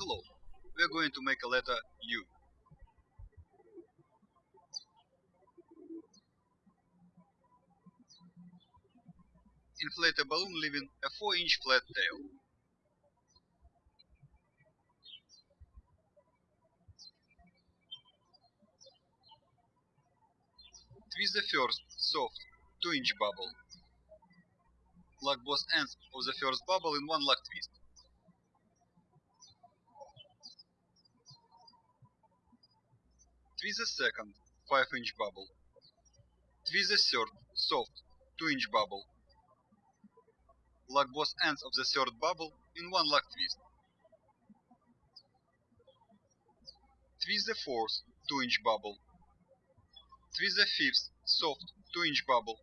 Hello, we are going to make a letter U. Inflate a balloon leaving a 4 inch flat tail. Twist the first, soft, 2 inch bubble. Lock both ends of the first bubble in one lock twist. Twist the second, 5 inch bubble. Twist the third, soft, 2 inch bubble. Lock both ends of the third bubble in one lock twist. Twist the fourth, 2 inch bubble. Twist the fifth, soft, 2 inch bubble.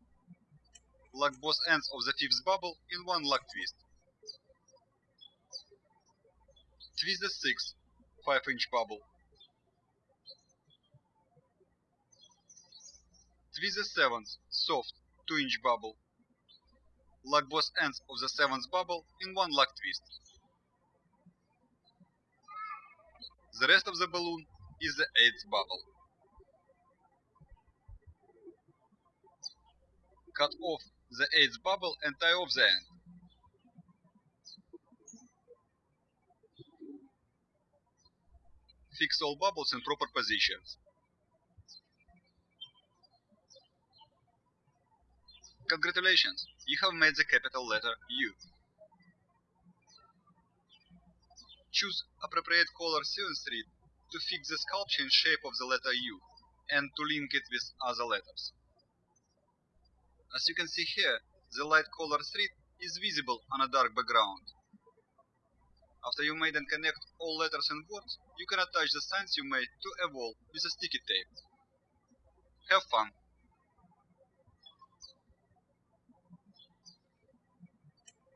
Lock both ends of the fifth bubble in one lock twist. Twist the sixth, 5 inch bubble. Twist the seventh, soft, 2 inch bubble. Lock both ends of the seventh bubble in one lock twist. The rest of the balloon is the eighth bubble. Cut off the eighth bubble and tie off the end. Fix all bubbles in proper positions. Congratulations, you have made the capital letter U. Choose appropriate color thread to fix the sculpture in shape of the letter U and to link it with other letters. As you can see here, the light color thread is visible on a dark background. After you made and connect all letters and words, you can attach the signs you made to a wall with a sticky tape. Have fun!